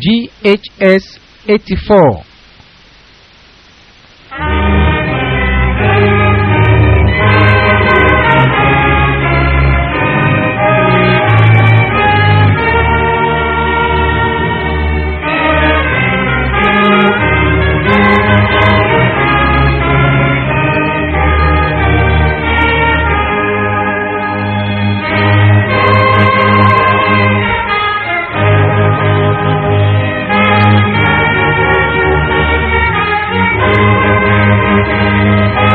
GHS 84 Música